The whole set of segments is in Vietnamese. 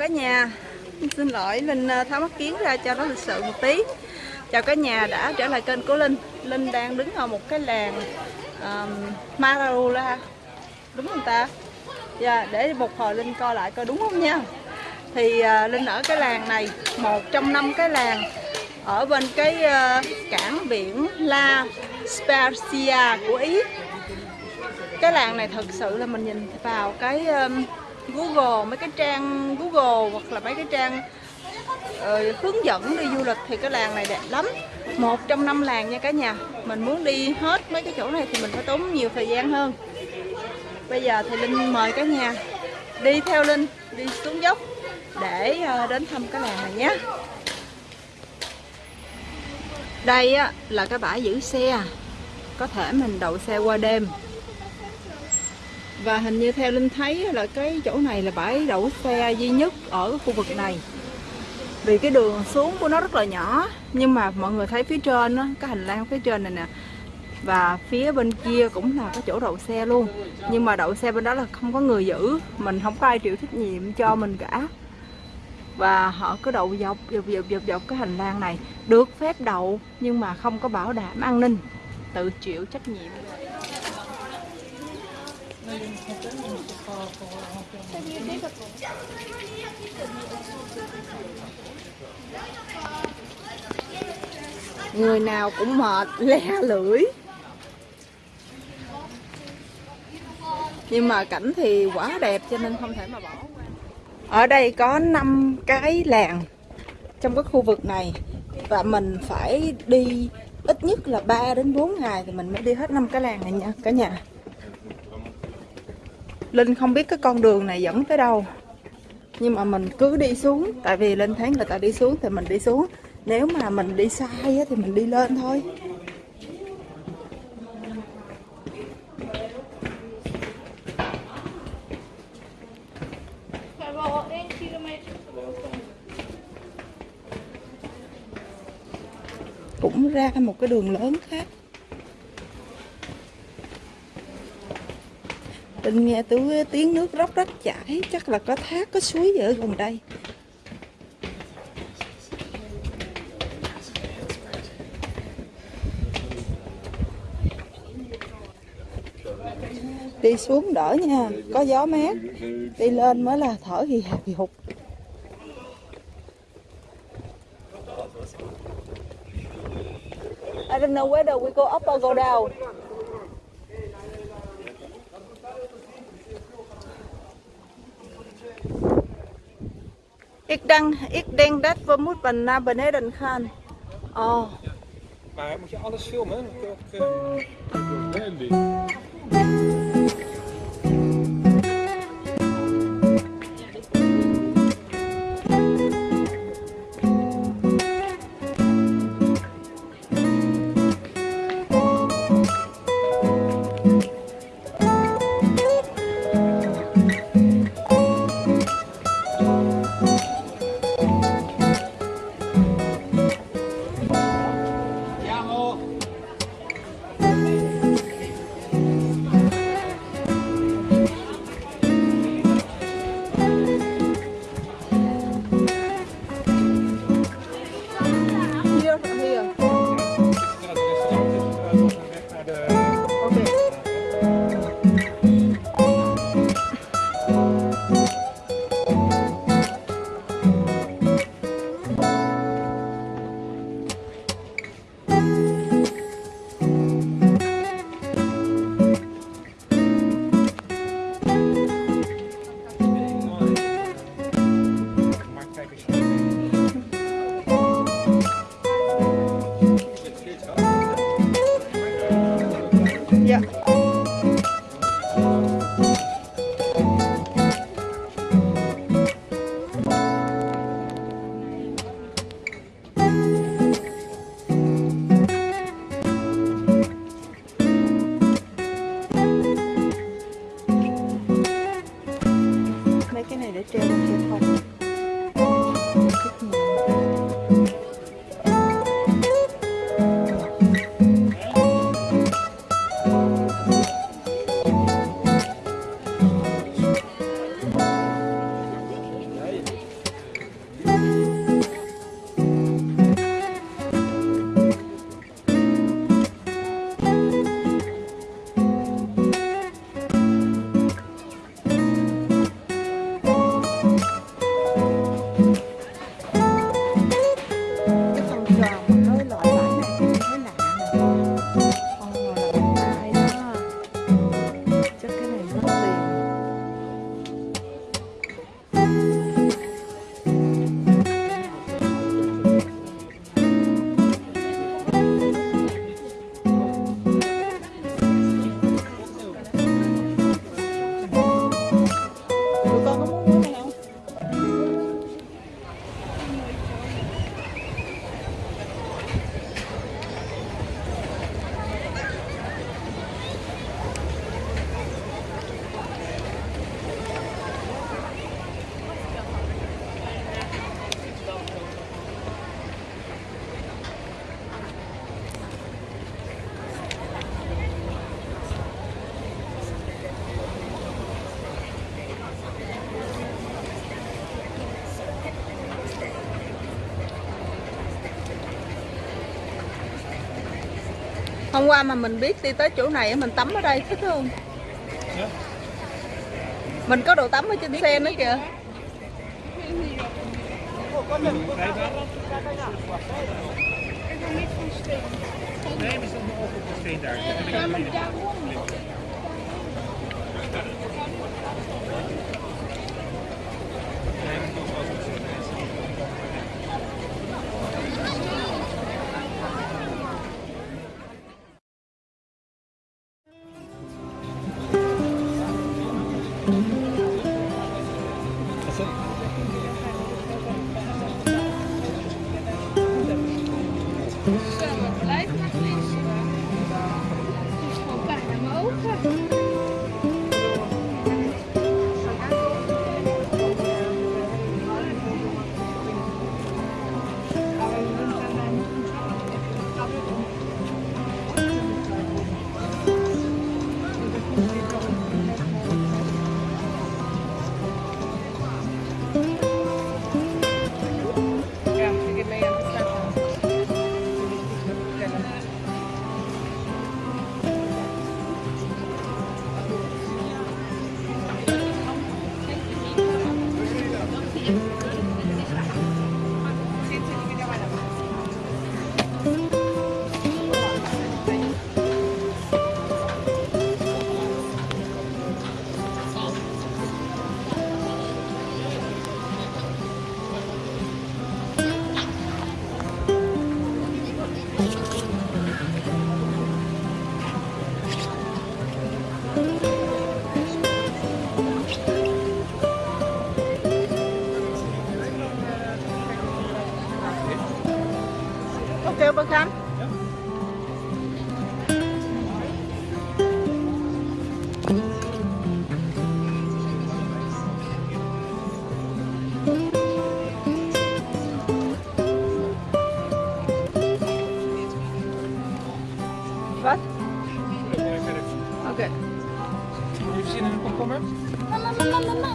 cả nhà. Xin lỗi Linh ờ, tháo mắt kiến ra cho nó lịch sự một tí. Chào cả nhà đã trở lại kênh của Linh. Linh đang đứng ở một cái làng um, Marula. Đúng không ta? Dạ, yeah, để một hồi Linh coi lại coi đúng không nha. Thì uh, Linh ở cái làng này Một trong năm cái làng Ở bên cái uh, cảng biển La Spezia của Ý. Cái làng này thật sự là mình nhìn vào cái um, Google mấy cái trang Google hoặc là mấy cái trang uh, hướng dẫn đi du lịch thì cái làng này đẹp lắm. Một trong năm làng nha cả nhà. Mình muốn đi hết mấy cái chỗ này thì mình phải tốn nhiều thời gian hơn. Bây giờ thì linh mời cả nhà đi theo linh đi xuống dốc để uh, đến thăm cái làng này nhé. Đây á, là cái bãi giữ xe. Có thể mình đậu xe qua đêm và hình như theo Linh thấy là cái chỗ này là bãi đậu xe duy nhất ở khu vực này. Vì cái đường xuống của nó rất là nhỏ Nhưng mà mọi người thấy phía trên đó, cái hành lang phía trên này nè Và phía bên kia cũng là cái chỗ đậu xe luôn. Nhưng mà đậu xe bên đó là không có người giữ Mình không có ai chịu trách nhiệm cho mình cả. Và họ cứ đậu dọc dọc dọc dọc dọc cái hành lang này được phép đậu nhưng mà không có bảo đảm an ninh tự chịu trách nhiệm. Người nào cũng mệt, le lưỡi. Nhưng mà cảnh thì quá đẹp cho nên không thể mà bỏ qua. Ở đây có 5 cái làng trong cái khu vực này. Và mình phải đi ít nhất là 3 đến 4 ngày thì mình mới đi hết năm cái làng này nha cả nhà. Linh không biết cái con đường này dẫn tới đâu. Nhưng mà mình cứ đi xuống, Tại vì Linh thấy người ta đi xuống thì mình đi xuống. Nếu mà mình đi sai thì mình đi lên thôi. Cũng ra một cái đường lớn khác. Linh nghe tôi tiếng nước róc rách chảy Chắc là có thác, có suối ở gần đây. Đi xuống đỡ nha, có gió mát. Đi lên mới là thở hì hì hụt I don't know whether we go up or go down? Ik denk, ik denk dat we moeten naar beneden gaan. Oh. Maar moet je alles filmen? Uh... Hôm qua mà mình biết đi tới chỗ này mình tắm ở đây thích không Ja. mình có đồ tắm ở trên xe nữa kìa Nee, we op de steen daar. We gaan. Wat? Oké. Heb je zin in een komkommer? Mama, mama, mama.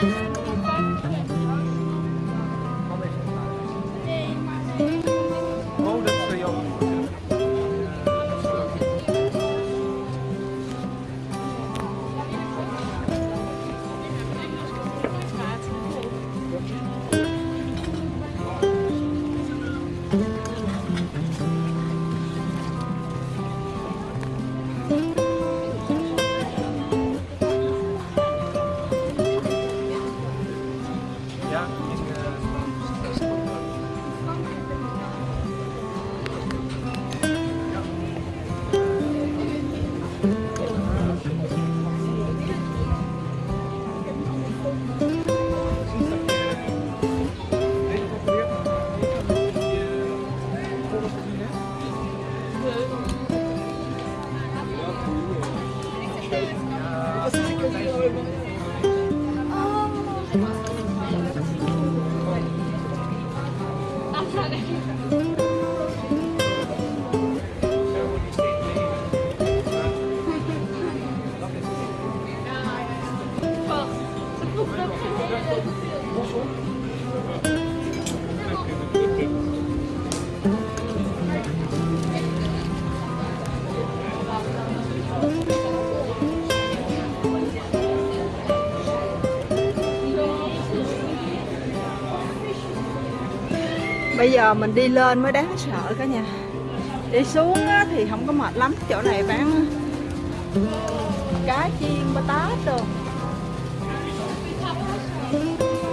Nee, Bây giờ mình đi lên mới đáng sợ cả nhà. Đi xuống á, thì không có mệt lắm Chỗ này bán cá chiên bơ tát đồ.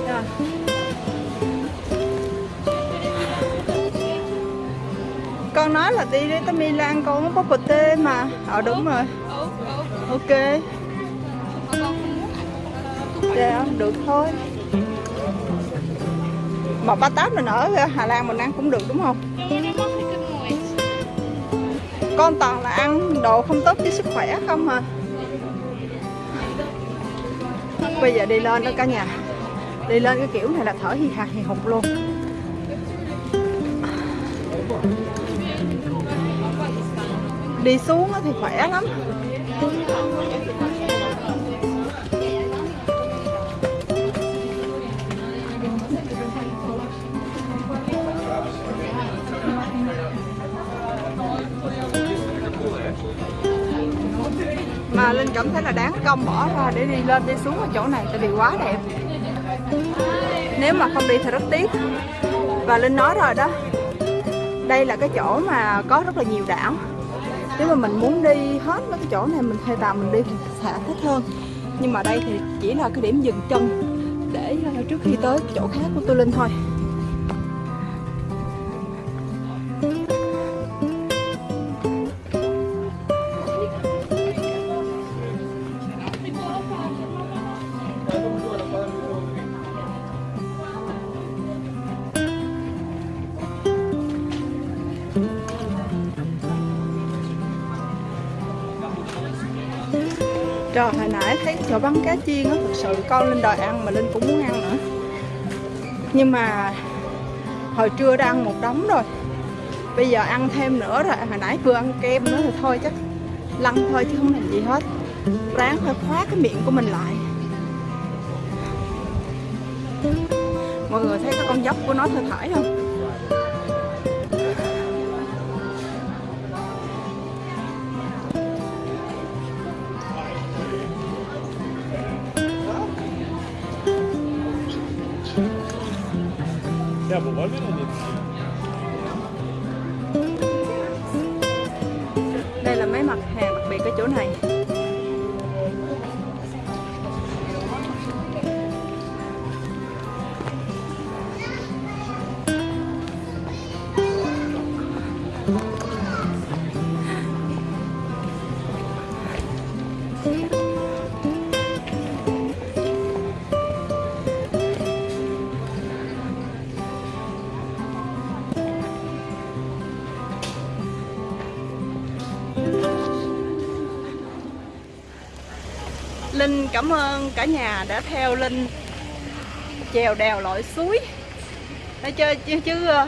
Rồi. Con nói là đi tới Milan con có bột tê mà. Ờ đúng rồi. Ok. Dạ, được thôi. Mà ba tát mình ở Hà Lan mình ăn cũng được, đúng không? Con toàn là ăn đồ không tốt cho sức khỏe không à? Bây giờ đi lên đó cả nhà. Đi lên cái kiểu này là thở hì hạt hì hục luôn. Đi xuống thì khỏe lắm. Cảm thấy là đáng công bỏ ra để đi lên đi xuống ở chỗ này, tại vì quá đẹp. Nếu mà không đi thì rất tiếc. Và linh nói rồi đó, đây là cái chỗ mà có rất là nhiều đảo. Nếu mà mình muốn đi hết mấy cái chỗ này, mình thuê tàu, mình đi thì sẽ thích hơn. Nhưng mà đây thì chỉ là cái điểm dừng chân để ờ, trước khi tới chỗ khác của tôi linh thôi. Trời hồi nãy thấy chỗ bắn cá chiên á Thực sự con Linh đòi ăn mà Linh cũng muốn ăn nữa. Nhưng mà Hồi trưa đã ăn một đống rồi, Bây giờ ăn thêm nữa rồi, Hồi nãy vừa ăn kem nữa thì thôi chắc Lăn thôi chứ không làm gì hết. Ráng phải khóa cái miệng của mình lại. Mọi người thấy cái con dốc của nó thơ thải không? Linh cảm ơn cả nhà đã theo Linh chèo đèo lội suối. Nói chơi chứ, chứ ờ,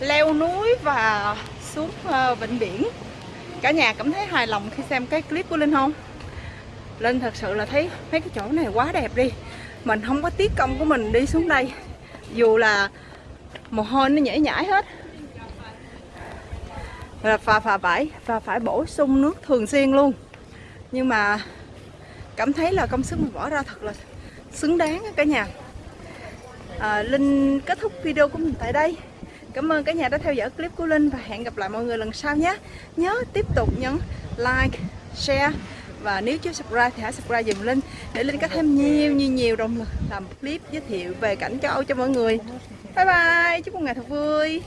leo núi và xuống ờ, vịnh biển. Cả nhà cảm thấy hài lòng khi xem cái clip của Linh không? Linh thật sự là thấy mấy cái chỗ này quá đẹp đi. Mình không có tiếc công của mình đi xuống đây. Dù là mồ hôi nó nhảy nhảy hết. Là và phà phải và phải bổ sung nước thường xuyên luôn. Nhưng mà cảm thấy là công sức mình bỏ ra thật là xứng đáng cả nhà. À, Linh kết thúc video của mình tại đây. Cảm ơn cả nhà đã theo dõi clip của Linh và hẹn gặp lại mọi người lần sau nhé. Nhớ tiếp tục nhấn like, share và nếu chưa subscribe thì hãy subscribe dùm Linh để Linh có thêm nhiều nhiều nhiều động lực làm clip giới thiệu về cảnh châu Âu cho mọi người. Bye bye, chúc một ngày thật vui.